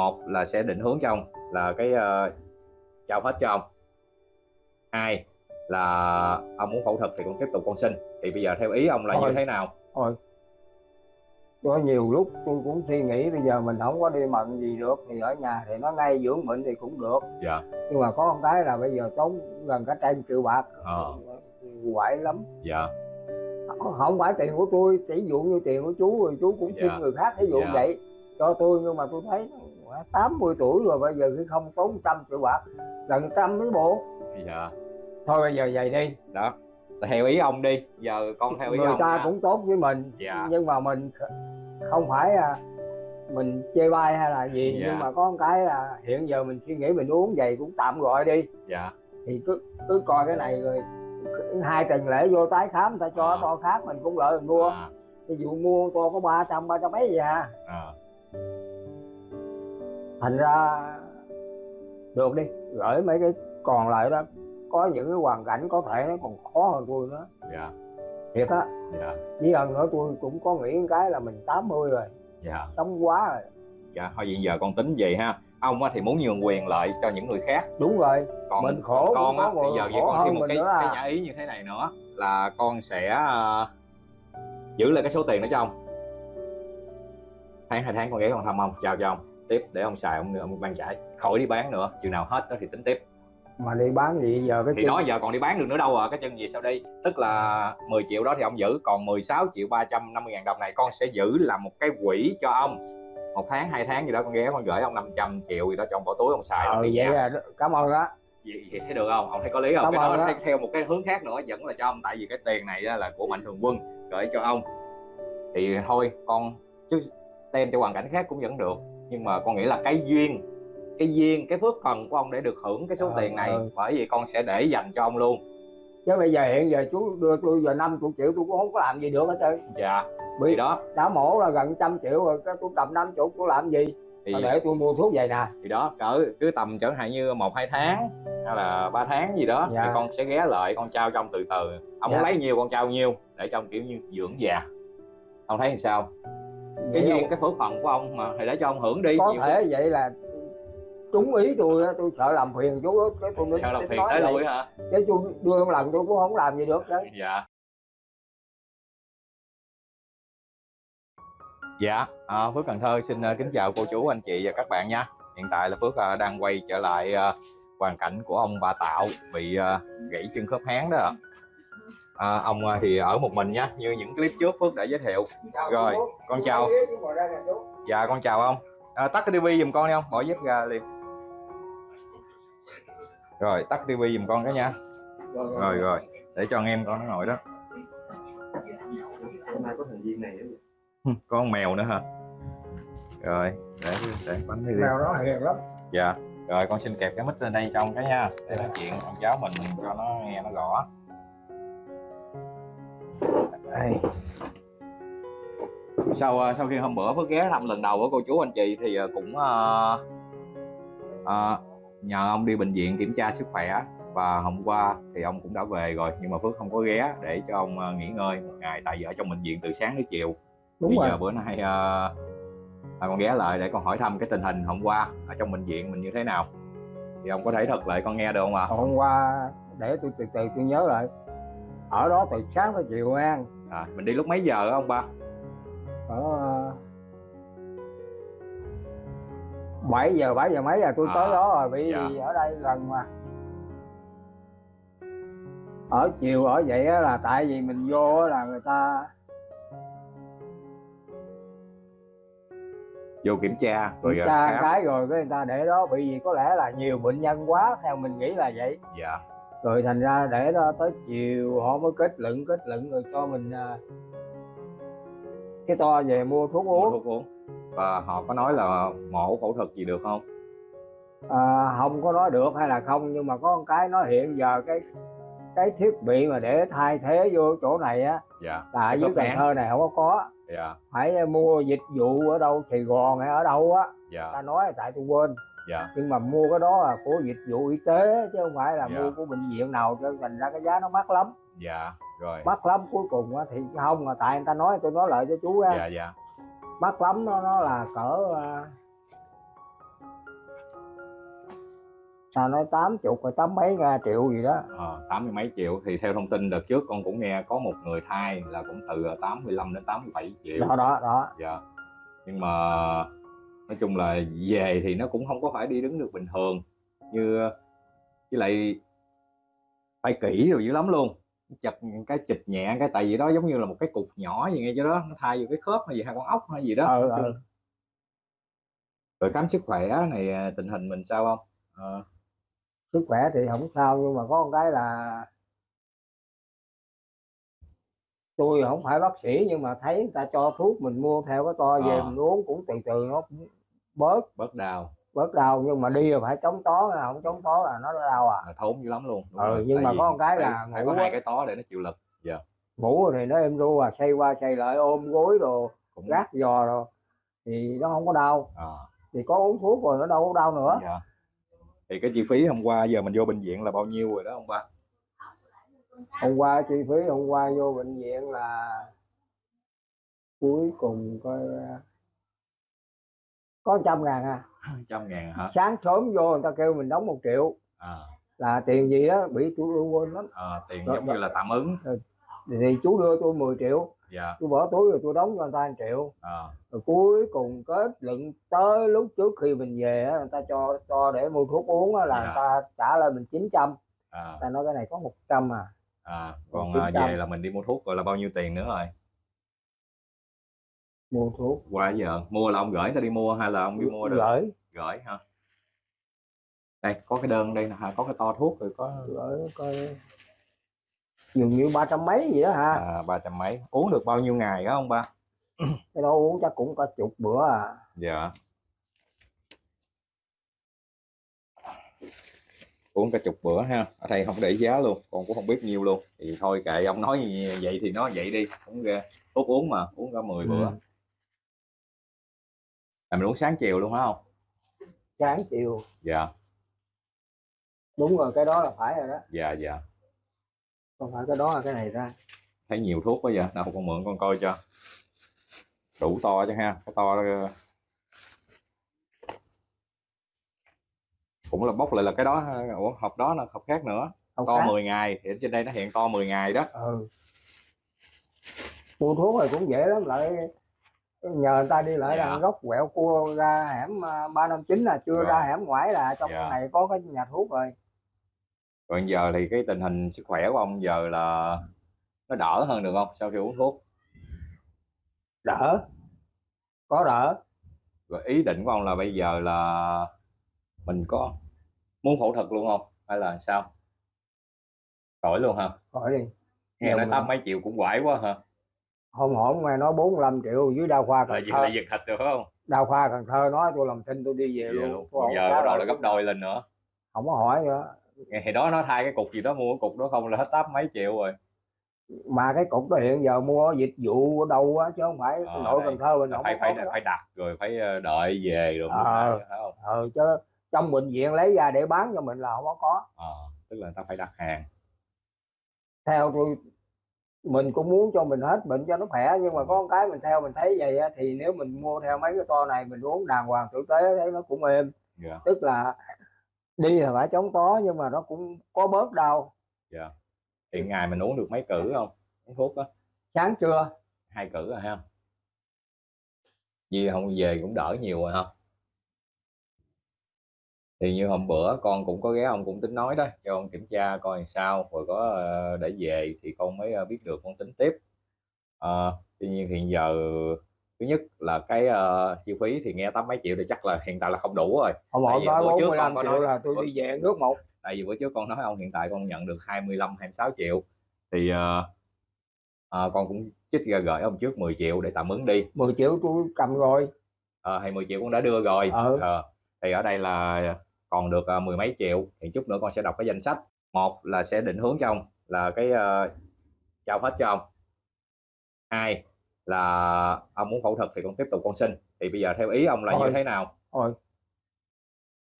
một là sẽ định hướng cho ông là cái uh, trao hết cho ông. Hai là ông muốn phẫu thuật thì con tiếp tục con sinh thì bây giờ theo ý ông là Thôi. như thế nào? Thôi. Có nhiều lúc tôi cũng suy nghĩ bây giờ mình không có đi mận gì được thì ở nhà thì nó ngay dưỡng bệnh thì cũng được. Dạ. Nhưng mà có một cái là bây giờ tốn gần cả trăm triệu bạc. Ờ. Quậy lắm. Dạ. Không phải tiền của tôi chỉ dụ như tiền của chú rồi chú cũng Dạ. xin người khác ví dụ Dạ. vậy. Cho tôi nhưng mà tôi thấy nó 80 tuổi rồi bây giờ khi không tốn trăm triệu bạc gần trăm mấy bộ. Dạ. Thôi bây giờ vậy đi. Đó. Theo ý ông đi. Giờ con theo ý người ông ta nha. cũng tốt với mình Dạ. nhưng mà mình kh- không phải à, mình chê bai hay là gì Dạ. nhưng mà có một cái là hiện giờ mình suy nghĩ mình uống vậy cũng tạm gọi đi. Dạ. Thì cứ cứ coi cái này rồi hai tuần lễ vô tái khám người ta cho À. to khác mình cũng lợi mình mua. À, ví dụ mua to có ba trăm ba trăm mấy gì à. À, thành ra được đi gửi mấy cái còn lại đó có những cái hoàn cảnh có thể nó còn khó hơn tôi nữa. Dạ. Thiệt á. Dạ. Với lần nữa tôi cũng có nghĩ cái là mình 80 rồi. Dạ. Sống quá rồi. Dạ thôi vậy giờ con tính vậy ha. Ông á thì muốn nhường quyền lợi cho những người khác. Đúng rồi. Còn Mình khổ còn con á bây giờ vậy con thêm hơn một cái à. cái nhã ý như thế này nữa là con sẽ ờ, giữ lại cái số tiền đó cho ông. Tháng hai tháng con ghé con thăm ông. Chào cho ông tiếp để ông xài ông ông ban trải khỏi đi bán nữa. Chừng nào hết đó thì tính tiếp. Mà đi bán gì giờ cái thì chân- đó giờ còn đi bán được nữa đâu à cái chân gì sau đây? Tức là 10 triệu đó thì ông giữ còn 16 triệu 350 ngàn đồng này con sẽ giữ làm một cái quỹ cho ông. Một tháng hai tháng gì đó con ghé con gửi ông 500 triệu gì đó cho ông bỏ túi ông xài đó thì vậy nhà. là cảm ơn á. Vậy, vậy thấy được không? Ông thấy có lý không? Cảm cái đó á. theo, một cái hướng khác nữa vẫn là cho ông tại vì cái tiền này là của mạnh thường quân gửi cho ông. Thì thôi con chứ tem cho hoàn cảnh khác cũng vẫn được nhưng mà con nghĩ là cái duyên cái duyên cái phước phần của ông để được hưởng cái số Ờ, tiền này ờ. bởi vì con sẽ để dành cho ông luôn. Chứ bây giờ hiện giờ chú đưa tôi giờ 50 triệu tôi cũng không có làm gì được hết trơn. Dạ bị đó. đã mổ là gần trăm triệu rồi cái tôi cầm 50 tôi làm gì? Thì, mà để tôi mua thuốc vậy nè. thì đó cỡ cứ tầm chẳng hạn như một hai tháng hay là ba tháng gì đó Dạ. thì con sẽ ghé lại con trao cho ông từ từ. Ông Dạ. muốn lấy nhiêu con trao nhiêu để cho ông kiểu như dưỡng già. Ông thấy làm sao cái duyên cái phước phận của ông mà thì để cho ông hưởng đi có nhiều thể vậy là trúng ý tôi tôi sợ làm phiền chú cái tôi Sao làm phiền tới lui hả? Chứ tôi đưa một lần tôi cũng không làm gì được đấy. Dạ. Dạ à, phước cần thơ xin ờ, kính chào cô chú anh chị và các bạn nha. Hiện tại là phước ờ, đang quay trở lại ờ, hoàn cảnh của ông bà tạo bị gãy chân khớp háng đó ạ. À, ông ờ, thì ở một mình nhá như những clip trước phước đã giới thiệu. Rồi, con chào. dạ con chào ông. À, tắt cái tivi giùm con đi không bỏ dép ra liền. Rồi tắt tivi giùm con cái nha. Rồi rồi để cho anh em con nó ngồi đó. Hôm nay có thành viên này có con mèo nữa hả? Rồi để để bánh đi mèo nó hiền lắm. Dạ rồi con xin kẹp cái mic lên đây cho ông cái nha. Để nói chuyện con cháu mình cho nó nghe nó rõ đây. sau ờ, sau khi hôm bữa Phước ghé thăm lần đầu của cô chú anh chị thì ờ, cũng ờ, ờ, nhờ ông đi bệnh viện kiểm tra sức khỏe và hôm qua thì ông cũng đã về rồi nhưng mà Phước không có ghé để cho ông nghỉ ngơi một ngày tại vì ở trong bệnh viện từ sáng đến chiều. Đúng bây rồi. giờ bữa nay ờ, à, con ghé lại để con hỏi thăm cái tình hình hôm qua ở trong bệnh viện mình như thế nào. Thì ông có thể thuật lại con nghe được không ạ? Hôm qua để tôi từ từ tôi nhớ lại. Ở đó từ sáng tới chiều an à, mình đi lúc mấy giờ á ông ba? Ở bảy giờ bảy giờ mấy là tôi À, tới đó rồi bị dạ. ở đây gần mà. Ở chiều ở vậy á là tại vì mình vô là người ta vô kiểm tra rồi kiểm ờ, tra khám. cái rồi cái người ta để đó bị gì có lẽ là nhiều bệnh nhân quá theo mình nghĩ là vậy. Dạ rồi thành ra để đó tới chiều họ mới kết luận kết luận rồi cho mình à, cái to về mua thuốc mua uống. thuốc uống. Và họ có nói là mổ phẫu thuật gì được không? À, không có nói được hay là không nhưng mà có một cái nó hiện giờ cái cái thiết bị mà để thay thế vô chỗ này á dạ là ở dưới Cần. Thơ này không có có. Dạ. Phải mua dịch vụ ở đâu Sài Gòn hay ở đâu á. Dạ. Ta nói tại tôi quên dạ. Nhưng mà mua cái đó là của dịch vụ y tế chứ không phải là Dạ. mua của bệnh viện nào cho thành ra cái giá nó mắc lắm. Dạ rồi. Mắc lắm cuối cùng thì không mà tại người ta nói tôi nói lại cho chú á. Dạ dạ. Mắc lắm nó nó là cỡ à, ta nói tám chục rồi tám mấy triệu gì đó. Ờ, tám mươi mấy triệu. Thì theo thông tin đợt trước con cũng nghe có một người thai là cũng từ 85 đến 87 triệu. Đó đó đó. Dạ. Nhưng mà nói chung là về thì nó cũng không có phải đi đứng được bình thường. Như với lại tay kỹ rồi dữ lắm luôn. Chật cái chịch nhẹ cái tại vì đó giống như là một cái cục nhỏ gì ngay chỗ đó nó thay vô cái khớp hay gì hay con ốc hay gì đó. Ừ, ừ. rồi khám sức khỏe này à, tình hình mình sao không? Ờ, sức khỏe thì không sao nhưng mà có một cái là tôi không phải bác sĩ nhưng mà thấy người ta cho thuốc mình mua theo cái to về Ờ. mình uống cũng từ từ nó cũng bớt bớt đau bớt đau nhưng mà đi là phải chống tó nha, không chống tó là nó đau à là thốn dữ lắm luôn Đúng Ừ, rồi. nhưng Tại mà có một cái là phải có hai cái tó để nó chịu lực ngủ thì nó êm ru à xây qua xây lại ôm gối đồ cũng gác giò rồi thì nó không có đau Ờ. thì có uống thuốc rồi nó đâu có đau nữa Dạ. Thì cái chi phí hôm qua giờ mình vô bệnh viện là bao nhiêu rồi đó ông ba? hôm qua chi phí hôm qua vô bệnh viện là cuối cùng coi à, có trăm ngàn à Trăm ngàn hả? sáng sớm vô người ta kêu mình đóng một triệu À, là tiền gì đó bị tôi quên lắm à, tiền Rồi, giống như là tạm ứng. thì chú đưa tôi 10 triệu Dạ. tôi bỏ túi rồi tôi đóng cho người ta 1 triệu À, rồi cuối cùng kết luận tới lúc trước khi mình về á, người ta cho cho để mua thuốc uống là Dạ. người ta trả lại mình 900 à, ta nói cái này có 100 à à. Còn à, về là mình đi mua thuốc rồi là bao nhiêu tiền nữa rồi? Mua thuốc Qua giờ mua là ông gửi ta đi mua hay là ông đi mua được? gửi Gửi hả? Đây có cái đơn đây nè hả? Có cái to thuốc rồi có gửi coi dường như ba trăm mấy gì đó ha à, ba trăm mấy. Uống được bao nhiêu ngày đó ông ba? cái đó uống chắc cũng có chục bữa à Dạ. uống cả chục bữa ha ở đây không để giá luôn con cũng không biết nhiêu luôn thì thôi kệ ông nói vậy thì nó vậy đi cũng thuốc uống mà uống cả 10 bữa Ừ. là mình uống sáng chiều luôn hả không? Sáng chiều. Dạ. Đúng rồi cái đó là phải rồi đó. Dạ dạ. Không phải cái đó là cái này ra. Thấy nhiều thuốc quá vậy nào con mượn con coi cho. Đủ to cho ha cái to đó, cũng là bốc lại là cái đó ủa hộp đó là hộp khác nữa. Không to khác. 10 ngày thì ở trên đây nó hiện to 10 ngày đó. Ừ. Mua thuốc rồi cũng dễ lắm lại nhờ người ta đi lại Dạ. góc quẹo cua ra hẻm à, ba năm chín là chưa Rồi. ra hẻm ngoại là trong Dạ. này có cái nhà thuốc rồi. Còn giờ thì cái tình hình sức khỏe của ông giờ là nó đỡ hơn được không sau khi uống thuốc? Đỡ. Có đỡ. Rồi ý định của ông là bây giờ là mình có muốn phẫu thuật luôn không? Hay là sao? Khỏi luôn hả? Khỏi đi. Nghe nói tám mấy triệu cũng quải quá hả hôm hổm nghe nói 45 triệu dưới đa khoa Cần Thơ. là giật thịt được không? Đa khoa Cần Thơ nói tôi làm thinh tôi đi về luôn. luôn. Tôi Còn không giờ bắt đầu là gấp đôi lên nữa. Không có hỏi nữa. Ngày thì đó nó thay cái cục gì đó mua cái cục đó không là hết tám mấy triệu rồi. Mà cái cục đó hiện giờ mua dịch vụ ở đâu á chứ không phải Ờ, nội. Cần Thơ mình không phải phải phải đặt rồi phải ờ, đợi về rồi mới Ờ. phải không? Ừ, chứ trong bệnh viện lấy ra để bán cho mình là không có có. Ờ, tức là ta phải đặt hàng. Theo tôi mình cũng muốn cho mình hết bệnh cho nó khỏe nhưng mà có một cái mình theo mình thấy vậy á, thì nếu mình mua theo mấy cái to này mình uống đàng hoàng tử tế thấy nó cũng êm. Dạ. Tức là đi là phải chống tó nhưng mà nó cũng có bớt đau. Dạ. Hiện ngày mình uống được mấy cử không? Uống thuốc á? Sáng trưa. Hai cử rồi ha. Vì không về cũng đỡ nhiều rồi ha thì như hôm bữa con cũng có ghé ông cũng tính nói đó cho con kiểm tra coi làm sao rồi có ờ, để về thì con mới ờ, biết được con tính tiếp. Ờ, tuy nhiên hiện giờ thứ nhất là cái ờ, chi phí thì nghe tám mấy triệu thì chắc là hiện tại là không đủ rồi. Ông Tại vì nói bữa trước 45 con có nói- là tôi đi về nước một. tại vì bữa trước con nói ông hiện tại con nhận được 25 26 triệu. Thì ờ, ờ, con cũng chích ra gửi ông trước 10 triệu để tạm ứng đi. 10 triệu tôi cầm rồi. Ờ, hay 10 triệu cũng đã đưa rồi. Ừ. Ờ, thì ở đây là còn được ờ, mười mấy triệu thì chút nữa con sẽ đọc cái danh sách. Một là sẽ định hướng cho ông là cái ờ, trao hết cho ông. Hai là ông muốn phẫu thuật thì con tiếp tục con sinh thì bây giờ theo ý ông là Thôi. như thế nào? Thôi.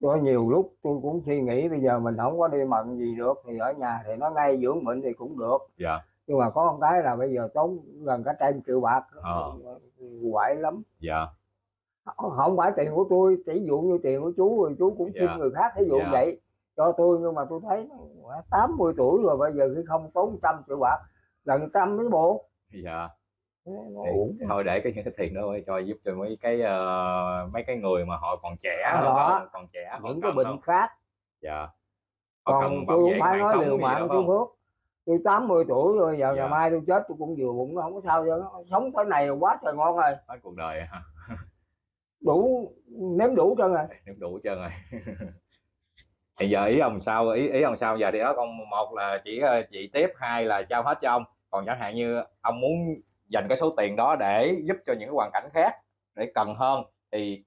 Có nhiều lúc tôi cũng suy nghĩ bây giờ mình không có đi mận gì được thì ở nhà thì nó ngay dưỡng bệnh thì cũng được. Dạ. Nhưng mà có một cái là bây giờ tốn gần cả trăm triệu bạc Ờ. quậy lắm. Dạ không phải tiền của tôi chỉ dụ như tiền của chú rồi chú cũng Dạ. xin người khác ví dụ Dạ. vậy cho tôi nhưng mà tôi thấy nó 80 tuổi rồi bây giờ khi không tốn trăm triệu bạc gần trăm mấy bộ dạ thì, thôi để cái những cái tiền đó cho giúp cho mấy cái ờ, mấy cái người mà họ còn trẻ À, đó. còn trẻ những cái bệnh không? khác dạ họ còn tôi cũng phải nói liều mạng không phước tôi 80 tuổi rồi giờ Dạ. ngày mai tôi chết tôi cũng vừa bụng nó không có sao cho nó sống tới này quá trời ngon rồi hết cuộc đời ha đủ nếm đủ trơn rồi nếm đủ trơn rồi. Thì giờ ý ông sao ý ý ông sao? Giờ thì đó con một là chỉ ờ, chị tiếp hai là trao hết cho ông. Còn chẳng hạn như ông muốn dành cái số tiền đó để giúp cho những cái hoàn cảnh khác để cần hơn thì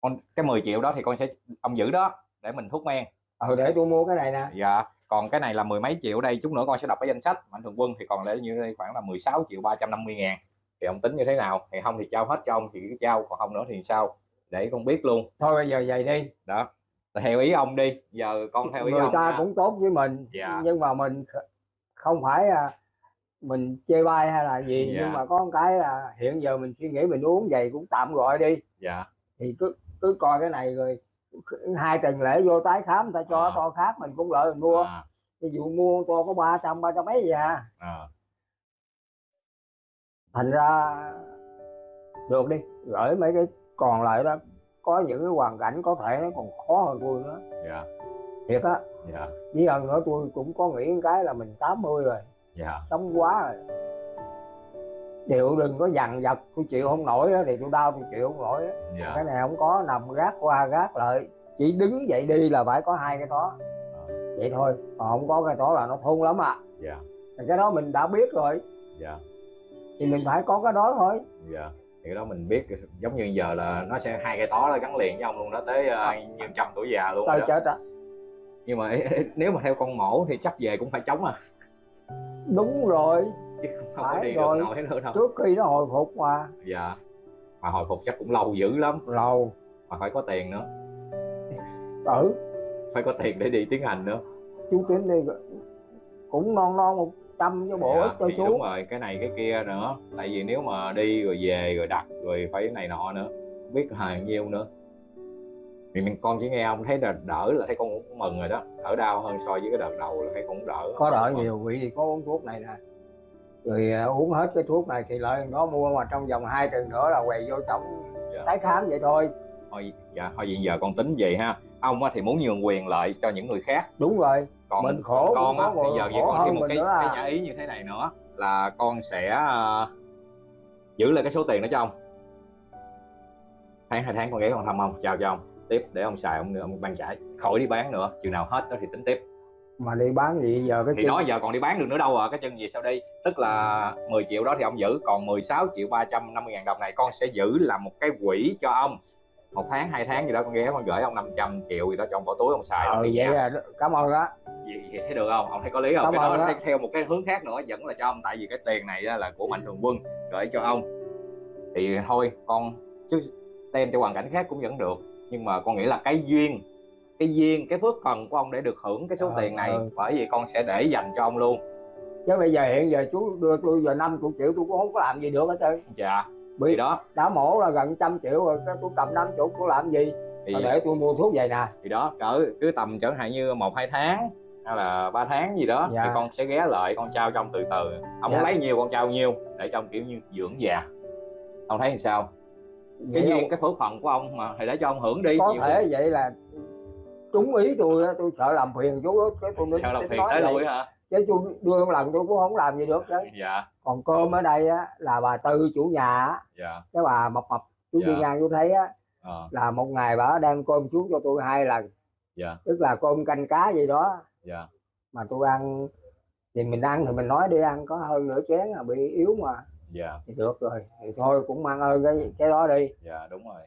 con cái 10 triệu đó thì con sẽ ông giữ đó để mình thuốc men. Ờ để tôi mua cái này nè. Dạ còn cái này là mười mấy triệu đây chút nữa con sẽ đọc cái danh sách. Mạnh thường quân thì còn lại như đây khoảng là 16 triệu 350 ngàn thì ông tính như thế nào? Thì không thì trao hết cho ông thì cứ trao. Còn không nữa thì sao? Để con biết luôn. Thôi bây giờ vậy đi. Đó. Theo ý ông đi. Giờ con theo ý người ông ta nha. cũng tốt với mình Dạ. nhưng mà mình kh- không phải à, mình chê bai hay là gì Dạ. nhưng mà có một cái là hiện giờ mình suy nghĩ mình uống vậy cũng tạm gọi đi. Dạ. Thì cứ cứ coi cái này rồi hai tuần lễ vô tái khám người ta cho À. to khác mình cũng lợi mình mua. À, ví dụ mua to có ba trăm ba trăm mấy gì à. À, thành ra được đi gửi mấy cái còn lại đó có những cái hoàn cảnh có thể nó còn khó hơn tôi nữa. Dạ. Thiệt á. Dạ. Với hơn nữa tôi cũng có nghĩ cái là mình 80 rồi. Dạ. Sống quá rồi. Chịu đừng có dằn vặt tôi chịu không nổi á, thì tôi đau tôi chịu không nổi á. dạ. Cái này không có nằm gác qua gác lại. Chỉ đứng dậy đi là phải có hai cái đó vậy thôi còn không có cái đó là nó thôn lắm à. Dạ. Thì cái đó mình đã biết rồi. Dạ thì mình phải có cái đó thôi. Dạ thì cái đó mình biết giống như giờ là nó sẽ hai cái tó đó gắn liền với ông luôn đó tới uh, như trăm tuổi già luôn tơi đó. chết á nhưng mà nếu mà theo con mổ thì chắc về cũng phải chống à. Đúng rồi. Chứ không có Phải đi rồi. được nổi nữa đâu. Trước khi nó hồi phục mà. Dạ mà hồi phục chắc cũng lâu dữ lắm. Lâu. Mà phải có tiền nữa. Tử phải có tiền để đi tiến hành nữa. Chú tính đi cũng non non một trăm cho bộ Dạ, ít cho thì chú. đúng rồi cái này cái kia nữa. Tại vì nếu mà đi rồi về rồi đặt rồi phải cái này nọ nữa không biết là nhiêu nữa. Thì mình con chỉ nghe ông thấy là đỡ là thấy con cũng mừng rồi đó. Đỡ đau hơn so với cái đợt đầu là thấy con cũng đỡ. Có đỡ nhiều vị thì có uống thuốc này nè. Rồi à, uống hết cái thuốc này thì lợi nó mua mà trong vòng hai tuần nữa là quầy vô trọng Dạ. tái khám vậy thôi. Thôi dạ thôi vậy giờ con tính vậy ha. Ông á thì muốn nhường quyền lợi cho những người khác. Đúng rồi còn Mình khổ con á bây giờ vậy còn thêm một cái, à. cái nhã ý như thế này nữa là con sẽ ờ, giữ lại cái số tiền đó cho ông. Tháng hai tháng con ghé con thăm ông chào cho ông. Tiếp để ông xài ông ông ban trải khỏi đi bán nữa chừng nào hết đó thì tính tiếp. Mà đi bán gì giờ cái thì chân? đó giờ còn đi bán được nữa đâu à cái chân gì sau đi? Tức là 10 triệu đó thì ông giữ còn 16 triệu 350 ngàn đồng này con sẽ giữ làm một cái quỹ cho ông. Một tháng hai tháng gì đó con ghé con gửi ông 500 triệu gì đó cho ông bỏ túi ông xài đó thì vậy nha. là cảm ơn á vậy, vậy thấy được không? Ông thấy có lý không? Cảm cái đó đó. theo- một cái hướng khác nữa vẫn là cho ông. Tại vì cái tiền này là của mạnh thường quân gửi cho ông. Thì thôi con chứ tem cho hoàn cảnh khác cũng vẫn được. Nhưng mà con nghĩ là cái duyên cái duyên cái phước phần của ông để được hưởng cái số Ờ, tiền này ờ. bởi vì con sẽ để dành cho ông luôn. Chứ bây giờ hiện giờ chú đưa tôi giờ 50 triệu tôi cũng không có làm gì được hết trơn. Dạ Bị- đó. đã mổ là gần trăm triệu rồi cái tôi cầm 50 tôi làm gì? Thì, để tôi mua thuốc vậy nè. thì đó cỡ cứ tầm chẳng hạn như một hai tháng hay là ba tháng gì đó Dạ. thì con sẽ ghé lại con trao cho ông từ từ. Ông Dạ. muốn lấy nhiêu con trao nhiêu để cho ông kiểu như dưỡng già. Ông thấy làm sao? Cái duyên cái phước phận của ông mà thì để cho ông hưởng đi có nhiều thể vậy là trúng ý tôi tôi sợ làm phiền chú á cái tôi sao làm phiền nói tới lui hả? Chứ tôi đưa một lần tôi cũng không làm gì được chứ dạ. Còn cơm ở đây á là bà tư chủ nhà á. Dạ. Cái bà mập mập chú Dạ. đi ngang chú thấy á ờ, là một ngày bà đem cơm xuống cho tôi hai lần. Dạ. Tức là cơm canh cá gì đó dạ. Mà tôi ăn thì mình ăn thì mình nói đi ăn có hơn nửa chén là bị yếu mà. Dạ. Thì được rồi thì thôi cũng mang ơn cái cái đó đi. Dạ đúng rồi.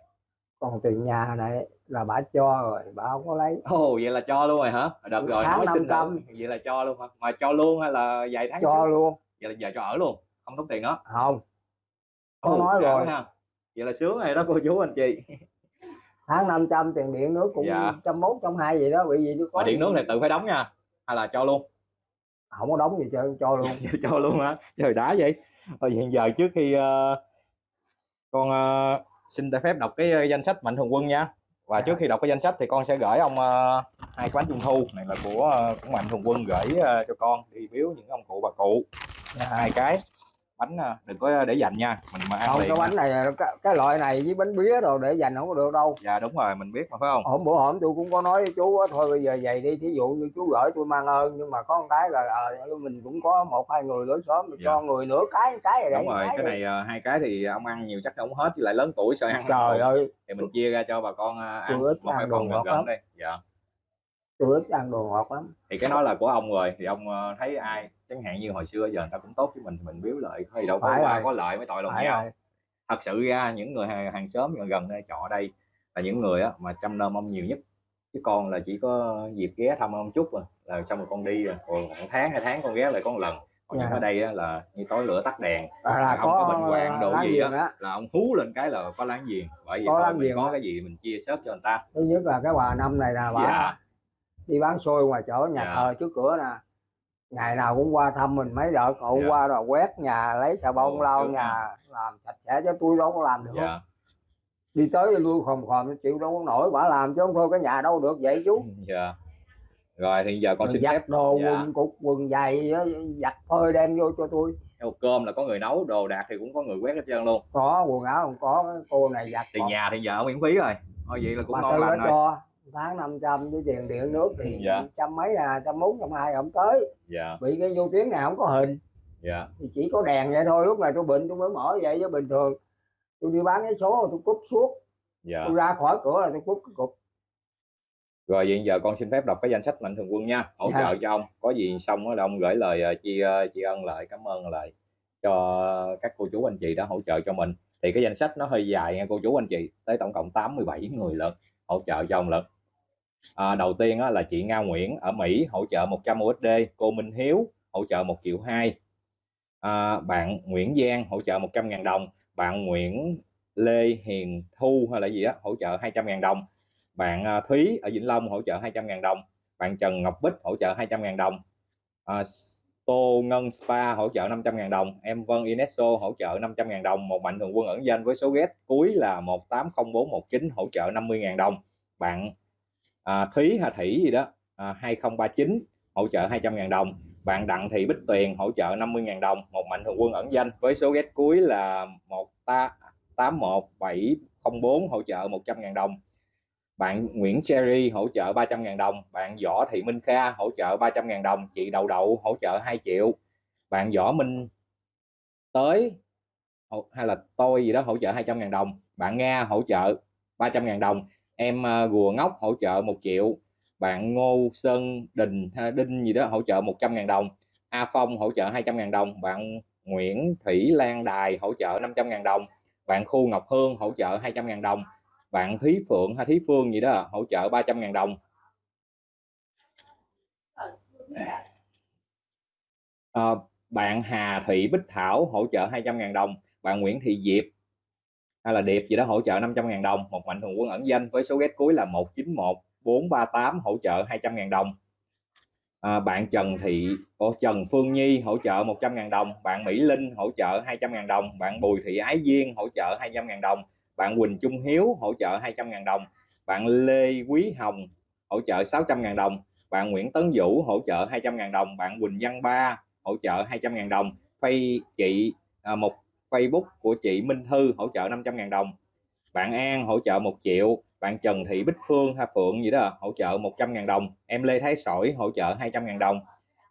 Còn tiền nhà này là bà cho rồi bà không có lấy. Ồ vậy là cho luôn rồi hả? Đợt rồi Tháng nói xin 500. nữa. vậy là cho luôn hả? Mà cho luôn hay là vài tháng cho trước? luôn. Vậy là giờ cho ở luôn không tốn tiền đó. Không. Có Ồ, nói rồi. ha. vậy là sướng rồi đó cô chú anh chị tháng 500 tiền điện nước cũng Dạ. trăm mốt trăm hai gì đó bị gì tôi có điện nước này tự phải đóng nha hay là cho luôn? Không có đóng gì trơn cho luôn. Cho luôn hả? Trời đá vậy. Rồi hiện giờ trước khi ờ, con ờ, xin phép đọc cái ờ, danh sách mạnh thường quân nha. Và Dạ. trước khi đọc cái danh sách thì con sẽ gửi ông ờ, hai bánh trung thu. Này là của ờ, của mạnh thường quân gửi ờ, cho con đi biếu những ông cụ bà cụ. Dạ. hai cái bánh ờ, đừng có để dành nha mình mà ăn không liền cái bánh này cái, cái loại này với bánh bía rồi để dành không có được đâu. Dạ đúng rồi mình biết mà phải không? Hôm bữa hổm tôi cũng có nói với chú á, thôi bây giờ vậy đi thí dụ như chú gửi tôi mang ơn nhưng mà có một cái là ờ, mình cũng có một hai người lối xóm Dạ. cho người nửa cái cái rồi đúng rồi cái này ờ, hai cái thì ông ăn nhiều chắc không hết với lại lớn tuổi sợ ăn trời ơi. Thì mình chia ra cho bà con ờ, ăn Tôi một hai đồ gần ngọt lắm. gần đây. Dạ. Tôi ít ăn đồ ngọt lắm. Thì cái đó là của ông rồi thì ông ờ, thấy ai chẳng hạn như hồi xưa giờ người ta cũng tốt với mình thì mình biếu lợi thôi đâu có Phải qua rồi. có lợi mới tội lòng phải nhau. rồi. Thật sự ra những người hàng, hàng xóm gần gần đây trọ ở đây là những người á, mà chăm nom ông nhiều nhất. Chứ con là chỉ có dịp ghé thăm ông chút rồi là xong rồi con đi rồi. Còn một tháng hai tháng con ghé lại có một lần. Còn Dạ. ở đây á, là như tối lửa tắt đèn à, là không có bệnh hoạn đồ gì á. á. Là ông hú lên cái là có láng giềng bởi vì Có thôi mình có cái gì mình chia sớt cho người ta. Thứ nhất là cái bà năm này là bà dạ. đi bán xôi ngoài chỗ nhà Dạ. thờ trước cửa nè ngày nào cũng qua thăm mình mấy đợt hôm Dạ. qua rồi quét nhà lấy xà bông lau nhà làm sạch sẽ cho tôi đâu có làm được dạ. đi tới lui khòm khòm chịu đâu có nổi bà làm chứ không thôi cái nhà đâu được vậy chú. Dạ. Rồi thì giờ con Rồi xin giặt phép. đồ Dạ. quần cục quần giày giặt phơi đem vô cho tôi. Theo cơm là có người nấu đồ đạc thì cũng có người quét hết trơn luôn. Có quần áo không có cô này giặt tiền còn nhà thì giờ miễn phí rồi. Thôi vậy là cũng bà ngon tư lành rồi. cho tháng 500 với tiền điện nước thì Dạ. trăm mấy à trăm bốn trăm hai không tới. Dạ. Bị cái vô tiếng nào không có hình. Dạ. Thì chỉ có đèn vậy thôi lúc này tôi bệnh tôi mới mở vậy chứ bình thường tôi đi bán cái số tôi cúp suốt. Dạ. Tôi ra khỏi cửa là tôi cúp cái cục. Rồi vậy giờ con xin phép đọc cái danh sách mạnh thường quân nha. Hỗ Dạ. trợ cho ông. Có gì xong là ông gửi lời ờ, tri ờ, tri ân lại cảm ơn lại cho các cô chú anh chị đã hỗ trợ cho mình. Thì cái danh sách nó hơi dài nha cô chú anh chị tới tổng cộng 87 người lận hỗ trợ cho ông lận à, đầu tiên á, là chị Nga Nguyễn ở Mỹ hỗ trợ 100 USD cô Minh Hiếu hỗ trợ 1 triệu 2 à, bạn Nguyễn Giang hỗ trợ 100.000 đồng. Bạn Nguyễn Lê Hiền Thu hay là gì á hỗ trợ 200.000 đồng. Bạn à, Thúy ở Vĩnh Long hỗ trợ 200.000 đồng. Bạn Trần Ngọc Bích hỗ trợ 200.000 đồng. À, Tô Ngân Spa hỗ trợ 500.000 đồng. Em Vân Inesso hỗ trợ 500.000 đồng. Một mạnh thường quân ẩn danh với số ghét cuối là 180419 hỗ trợ 50.000 đồng. Bạn à, Thúy Hà Thủy gì đó à, 2039 hỗ trợ 200.000 đồng. Bạn Đặng Thị Bích Tuyền hỗ trợ 50.000 đồng. Một mạnh thường quân ẩn danh với số ghét cuối là 181704 hỗ trợ 100.000 đồng. Bạn Nguyễn Cherry hỗ trợ 300.000 đồng. Bạn Võ Thị Minh Kha hỗ trợ 300.000 đồng. Chị Đậu Đậu hỗ trợ 2 triệu. Bạn Võ Minh tới hay là tôi gì đó hỗ trợ 200.000 đồng. Bạn Nga hỗ trợ 300.000 đồng em à, Gùa Ngốc hỗ trợ 1 triệu bạn Ngô Sơn Đình Đinh gì đó hỗ trợ 100.000 đồng A Phong hỗ trợ 200.000 đồng bạn Nguyễn Thủy Lan Đài hỗ trợ 500.000 đồng bạn Khu Ngọc Hương hỗ trợ 200.000 đồng bạn Thúy Phượng hay Thúy Phương gì đó hỗ trợ 300.000 đồng. À, bạn Hà Thị Bích Thảo hỗ trợ 200.000 đồng bạn Nguyễn Thị Diệp hay là Điệp gì đó hỗ trợ 500.000 đồng. Một mạnh thường quân ẩn danh với số ghét cuối là 191 438 hỗ trợ 200.000 đồng. À, bạn Trần Thị Ô, Trần Phương Nhi hỗ trợ 100.000 đồng. Bạn Mỹ Linh hỗ trợ 200.000 đồng. Bạn Bùi Thị Ái Duyên hỗ trợ 200.000 đồng. Bạn Quỳnh Trung Hiếu hỗ trợ 200.000 đồng. Bạn Lê Quý Hồng hỗ trợ 600.000 đồng. Bạn Nguyễn Tấn Vũ hỗ trợ 200.000 đồng. Bạn Quỳnh Văn Ba hỗ trợ 200.000 đồng. Phay chị à, một Facebook của chị Minh Thư hỗ trợ 500.000 đồng bạn An hỗ trợ 1 triệu bạn Trần Thị Bích Phương Hà Phượng gì đó hỗ trợ 100.000 đồng em Lê Thái Sỏi hỗ trợ 200.000 đồng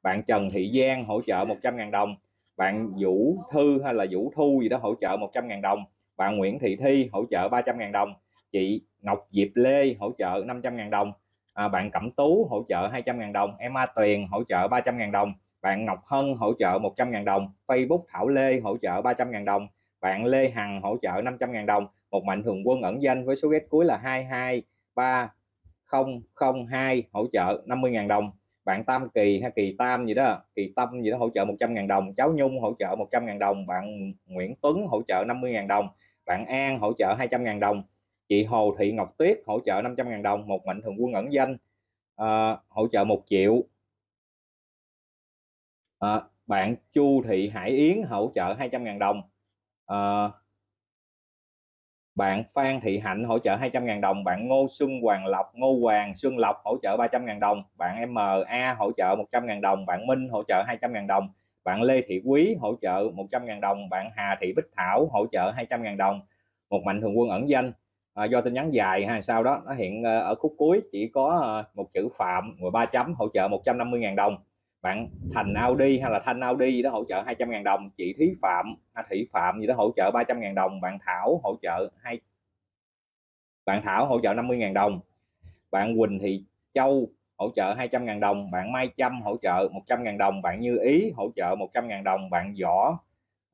bạn Trần Thị Giang hỗ trợ 100.000 đồng bạn Vũ Thư hay là Vũ Thu gì đó hỗ trợ 100.000 đồng bạn Nguyễn Thị Thi hỗ trợ 300.000 đồng chị Ngọc Diệp Lê hỗ trợ 500.000 đồng à, bạn Cẩm Tú hỗ trợ 200.000 đồng em A Tuyền hỗ trợ 300.000 đồng bạn Ngọc Hân hỗ trợ 100.000 đồng Facebook Thảo Lê hỗ trợ 300.000 đồng bạn Lê Hằng hỗ trợ 500.000 đồng một mạnh thường quân ẩn danh với số ghét cuối là 223002 hỗ trợ 50.000 đồng bạn Tam Kỳ hay Kỳ Tam gì đó Kỳ Tâm gì đó hỗ trợ 100.000 đồng cháu Nhung hỗ trợ 100.000 đồng bạn Nguyễn Tuấn hỗ trợ 50.000 đồng bạn An hỗ trợ 200.000 đồng chị Hồ Thị Ngọc Tuyết hỗ trợ 500.000 đồng một mạnh thường quân ẩn danh à, hỗ trợ 1 triệu à, bạn Chu Thị Hải Yến hỗ trợ 200.000 đồng. À, bạn Phan Thị Hạnh hỗ trợ 200.000 đồng. Bạn Ngô Xuân Hoàng Lộc Ngô Hoàng Xuân Lộc hỗ trợ 300.000 đồng. Bạn MA hỗ trợ 100.000 đồng. Bạn Minh hỗ trợ 200.000 đồng. Bạn Lê Thị Quý hỗ trợ 100.000 đồng. Bạn Hà Thị Bích Thảo hỗ trợ 200.000 đồng. Một mạnh thường quân ẩn danh. À, do tin nhắn dài hay sau đó nó hiện ở khúc cuối chỉ có một chữ Phạm 13 chấm hỗ trợ 150.000 đồng bạn Thành Audi hay là Thanh Audi gì đó hỗ trợ 200.000 đồng. Chị Thúy Phạm hay Thị Phạm gì đó hỗ trợ 300.000 đồng. Bạn Thảo hỗ trợ hai bạn Thảo hỗ trợ 50.000 đồng. Bạn Quỳnh Thị Châu hỗ trợ 200.000 đồng. Bạn Mai Trâm hỗ trợ 100.000 đồng. Bạn Như Ý hỗ trợ 100.000 đồng. Bạn Võ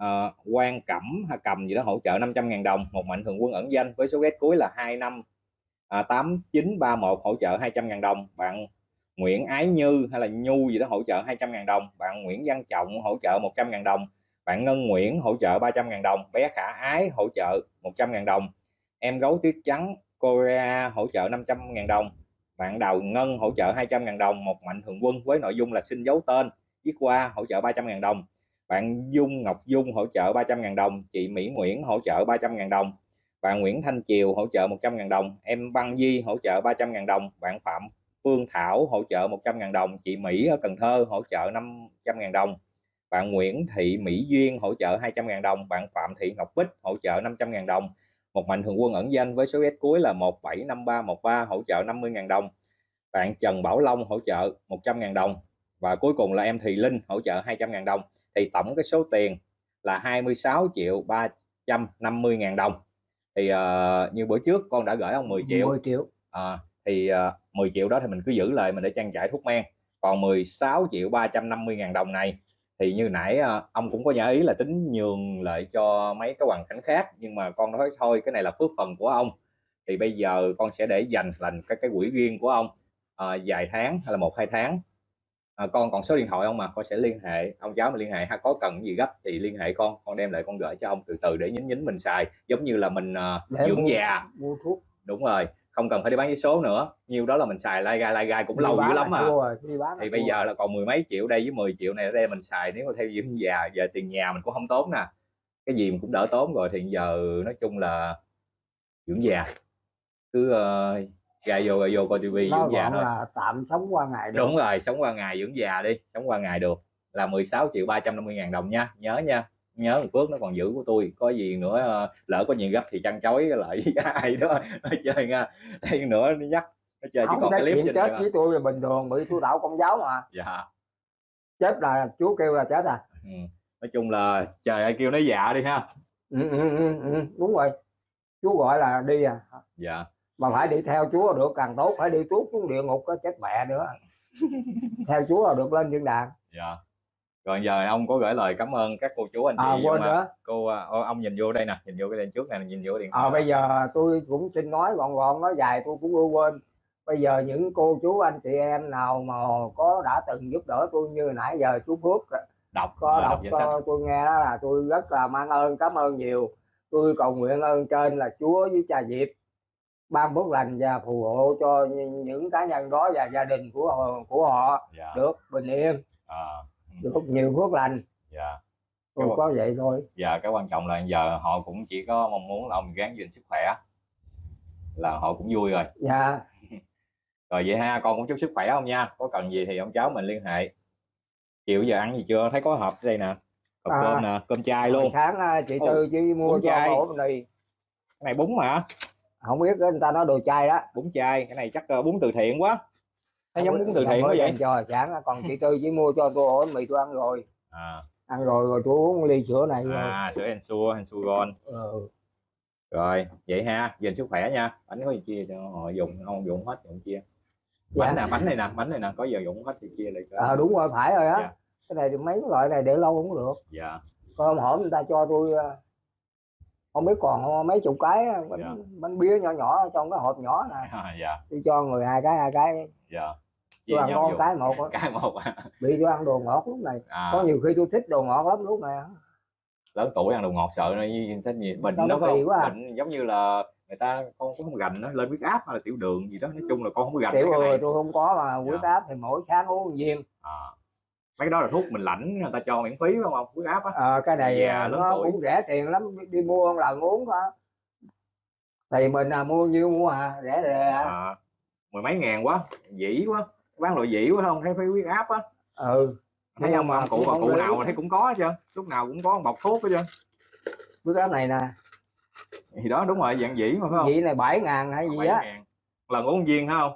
uh, Quang Cẩm hay Cầm gì đó hỗ trợ 500.000 đồng. Một mạnh thường quân ẩn danh với số ghét cuối là 25 à, 8931 hỗ trợ 200.000 đồng. Bạn Nguyễn Ái Như hay là Nhu gì đó hỗ trợ 200.000 đồng bạn Nguyễn Văn Trọng hỗ trợ 100.000 đồng bạn Ngân Nguyễn hỗ trợ 300.000 đồng bé Khả Ái hỗ trợ 100.000 đồng em gấu tuyết trắng Korea hỗ trợ 500.000 đồng bạn Đào Ngân hỗ trợ 200.000 đồng một mạnh thường quân với nội dung là xin giấu tên viết qua hỗ trợ 300.000 đồng bạn Dung Ngọc Dung hỗ trợ 300.000 đồng chị Mỹ Nguyễn hỗ trợ 300.000 đồng bạn Nguyễn Thanh Triều hỗ trợ 100.000 đồng em Băng Di hỗ trợ 300.000 đồng bạn Phạm Phương Thảo hỗ trợ 100.000 đồng chị Mỹ ở Cần Thơ hỗ trợ 500.000 đồng bạn Nguyễn Thị Mỹ Duyên hỗ trợ 200.000 đồng bạn Phạm Thị Ngọc Bích hỗ trợ 500.000 đồng. Một mạnh thường quân ẩn danh với số S cuối là 175313 hỗ trợ 50.000 đồng. Bạn Trần Bảo Long hỗ trợ 100.000 đồng. Và cuối cùng là em Thùy Linh hỗ trợ 200.000 đồng. Thì tổng cái số tiền là 26 triệu 350 ngàn đồng. Thì uh, như bữa trước con đã gửi ông 10 triệu. 10 triệu. À, thì uh, 10 triệu đó thì mình cứ giữ lại mình để trang trải thuốc men. Còn 16 triệu 350 ngàn đồng này thì như nãy uh, ông cũng có nhớ ý là tính nhường lại cho mấy cái hoàn cảnh khác nhưng mà con nói thôi cái này là phước phần của ông. Thì bây giờ con sẽ để dành thành cái cái quỹ riêng của ông uh, vài tháng hay là một hai tháng. À, con còn số điện thoại ông mà? Con sẽ liên hệ ông cháu mà liên hệ ha có cần gì gấp thì liên hệ con. Con đem lại con gửi cho ông từ từ để nhín nhín mình xài. Giống như là mình uh, dưỡng mua, già. mua thuốc. Đúng rồi không cần phải đi bán giấy số nữa. Nhiêu đó là mình xài lai gai lai gai cũng đi lâu dữ lắm rồi, thì bây giờ là còn mười mấy triệu đây với 10 triệu này ở đây mình xài nếu mà theo dưỡng già giờ tiền nhà mình cũng không tốn nè. Cái gì mình cũng đỡ tốn rồi thì giờ nói chung là dưỡng già. Cứ uh, ra vô ra vô coi tivi dưỡng già thôi. là tạm sống qua ngày được. đúng rồi sống qua ngày dưỡng già đi sống qua ngày được. Là 16 triệu 350 ngàn đồng nha nhớ nha nhớ phước nó còn giữ của tôi. Có gì nữa ờ, lỡ có gì gấp thì chăn chối lại với ai đó. Nó chơi nha thêm nữa nó nhắc nó chơi chỉ còn cái clip chết với tôi là bình thường bị tôi tạo công giáo mà. Dạ. Chết là chú kêu là chết à. Ừ. nói chung là trời ơi kêu nó dạ đi ha. Ừ, ừ, ừ, ừ. đúng rồi. Chú gọi là đi à. Dạ. Mà phải đi theo chúa được càng tốt phải đi tuốt xuống địa ngục có chết mẹ nữa. Theo chúa là được lên thiên đàng. Dạ rồi giờ ông có gửi lời cảm ơn các cô chú anh chị à, quên nữa. cô ô, ông nhìn vô đây nè nhìn vô cái đèn trước này nhìn vô điện thoại. à, bây giờ tôi cũng xin nói gọn gọn nói dài tôi cũng quên. Bây giờ những cô chú anh chị em nào mà có đã từng giúp đỡ tôi như nãy giờ chú Phước đọc có đọc, đọc cho tôi nghe đó là tôi rất là mang ơn cảm ơn nhiều. Tôi cầu nguyện ơn trên là Chúa với cha Diệp ban phước lành và phù hộ cho những cá nhân đó và gia đình của họ, của họ dạ. được bình yên. À. được nhiều phước lành dạ. Tôi cái, có vậy thôi. Dạ cái quan trọng là giờ họ cũng chỉ có mong muốn là ông gán gìn sức khỏe là họ cũng vui rồi. Dạ. Rồi vậy ha con cũng chúc sức khỏe không nha. Có cần gì thì ông cháu mình liên hệ. Chiều giờ ăn gì chưa? Thấy có hộp đây nè. Hộp à, cơm nè cơm chay luôn. Sáng à, chị tư chỉ mua cho ổ này cái này bún mà. Không biết người ta nói đồ chay đó. Bún chay cái này chắc uh, bún từ thiện quá nó giống bún từ thiện quá vậy cho sáng còn chị tư chỉ mua cho tôi ổ mì tôi ăn rồi à. ăn rồi rồi tôi uống ly sữa này à rồi. sữa ensure ensugon ừ. rồi vậy ha dành sức khỏe nha bánh có gì chia cho họ dùng không dùng hết dùng chia dạ. bánh nè bánh này nè bánh này nè có giờ dùng hết thì chia lại à, đúng rồi phải rồi á dạ. cái này thì mấy loại này để lâu không được dạ còn hôm người ta cho tôi ờ, không biết còn mấy chục cái bánh, dạ. bánh bía nhỏ nhỏ trong cái hộp nhỏ này à, dạ. tôi cho người hai cái hai cái dạ. tôi ăn con cái một cái một bị tôi ăn đồ ngọt lúc này. À. có nhiều khi tôi thích đồ ngọt lắm lúc này lớn tuổi ăn đồ ngọt sợ nó thích gì bệnh nó không bệnh giống như là người ta con cũng không gành nó lên huyết áp hay là tiểu đường gì đó. Nói chung là con không có gành tiểu người tôi không có mà huyết dạ. áp thì mỗi sáng uống viên. À. Mấy đó là thuốc mình lãnh người ta cho miễn phí phải không huyết áp á. À, cái này Già, nó tuổi. cũng rẻ tiền lắm. Đi mua lần uống thôi. Thì mình à, mua nhiêu mua à? Rẻ rẻ à, mười mấy ngàn quá dĩ quá bán loại dĩ quá không thấy phải huyết áp á. Ừ. Thấy Nhưng ông mà cụ bà không cụ nào mà thấy cũng có hết trơn lúc nào cũng có bọc thuốc hết trơn. Cái cái này nè. Thì đó đúng rồi dạng dĩ mà phải không? Vị này bảy ngàn hay gì á. lần uống viên phải không?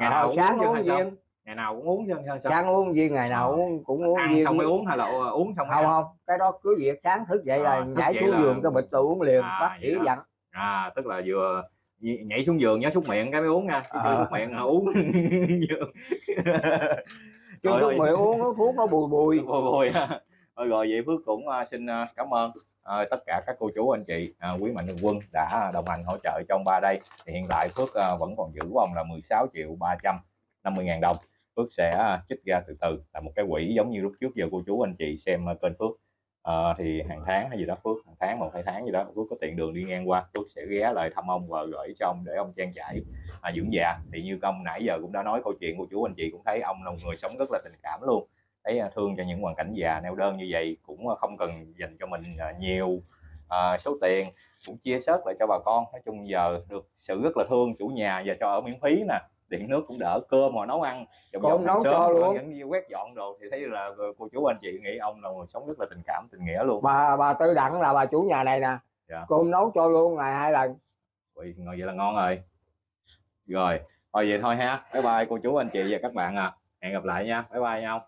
Ngày nào Ờ, sáng uống viên ngày nào cũng uống chứ sao? Sáng uống viên ngày nào Ờ. cũng uống ăn viên. xong mới uống hay là uống xong không không cái đó cứ việc sáng thức dậy À, là nhảy xuống là- giường cái bịch tôi uống liền À, bác sĩ dặn à tức là vừa nhảy xuống giường nhớ xúc miệng cái mới uống nha Ờ. xúc miệng là uống chứ Rồi, rồi. mày uống nó thuốc nó bùi bùi bồi ha. Thôi rồi vậy Phước cũng à, xin à, cảm ơn à, tất cả các cô chú anh chị à, quý mạnh thường quân đã đồng hành hỗ trợ trong ba đây thì hiện tại Phước à, vẫn còn giữ ông là 16 triệu 350 ngàn đồng Phước sẽ à, trích ra từ từ là một cái quỹ giống như lúc trước giờ cô chú anh chị xem à, kênh Phước à, thì hàng tháng hay gì đó Phước hàng tháng một hai tháng gì đó Phước có tiện đường đi ngang qua Phước sẽ ghé lại thăm ông và gửi cho ông để ông trang trải à, dưỡng già. Thì như ông nãy giờ cũng đã nói câu chuyện của chú anh chị cũng thấy ông là một người sống rất là tình cảm luôn. Thấy à, thương cho những hoàn cảnh già neo đơn như vậy cũng à, không cần dành cho mình à, nhiều à, số tiền cũng chia sớt lại cho bà con. Nói chung giờ được sự rất là thương chủ nhà và cho ở miễn phí nè điện nước cũng đỡ cơm mà nấu ăn dọn nấu cho luôn. những như quét dọn đồ thì thấy là cô chú anh chị nghĩ ông là người sống rất là tình cảm tình nghĩa luôn. Bà bà tư đặng là bà chủ nhà này nè. Dạ. cơm nấu cho luôn ngày hai lần. Ui, ngon vậy là ngon rồi. Rồi thôi vậy thôi ha. Bye bye cô chú anh chị và các bạn à. Hẹn gặp lại nha. Bye bye nhau